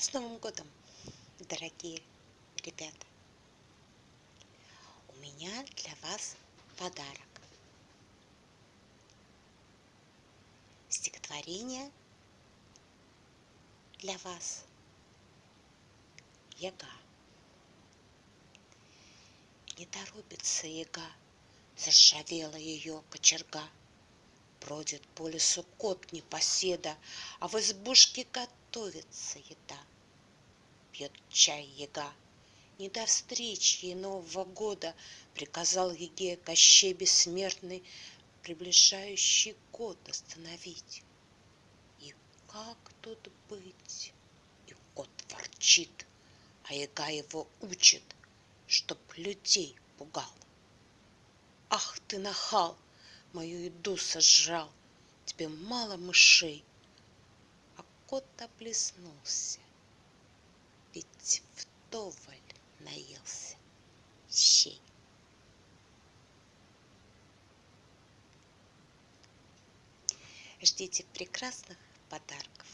С Новым годом, дорогие ребята! У меня для вас подарок. Стихотворение для вас. Яга. Не торопится яга, заржавела ее кочерга. Бродит по лесу кот непоседа, а в избушке готовится еда пьет чай яга. Не до встречи ей Нового года Приказал Еге Кощей Бессмертный Приближающий год остановить. И как тут быть? И кот ворчит, А яга его учит, Чтоб людей пугал. Ах ты нахал, мою еду сожрал, Тебе мало мышей. А кот облизнулся ведь вдоволь наелся щей. Ждите прекрасных подарков,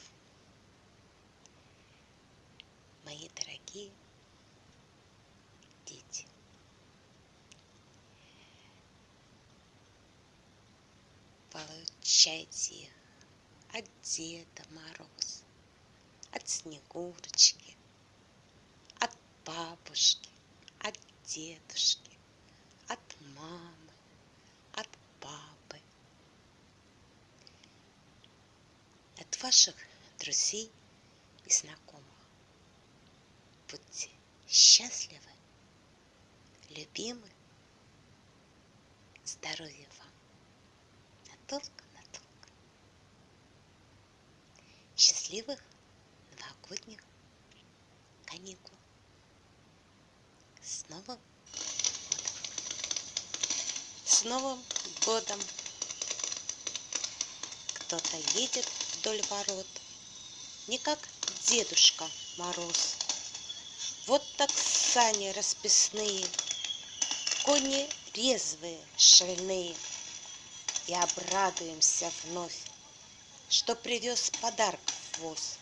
мои дорогие Получайте от Деда Мороза, от Снегурочки, бабушки, от дедушки, от мамы, от папы, от ваших друзей и знакомых. Будьте счастливы, любимы, здоровья вам надолго-надолго. Счастливых новогодних каникул. С Новым годом! С Новым годом! Кто-то едет вдоль ворот, Не как Дедушка Мороз. Вот так сани расписные, Кони резвые, шальные, И обрадуемся вновь, Что привез подарков воз.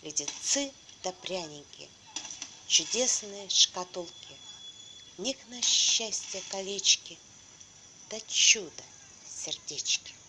Леденцы да пряники — чудесные шкатулки, них на счастье колечки, Да чудо сердечки.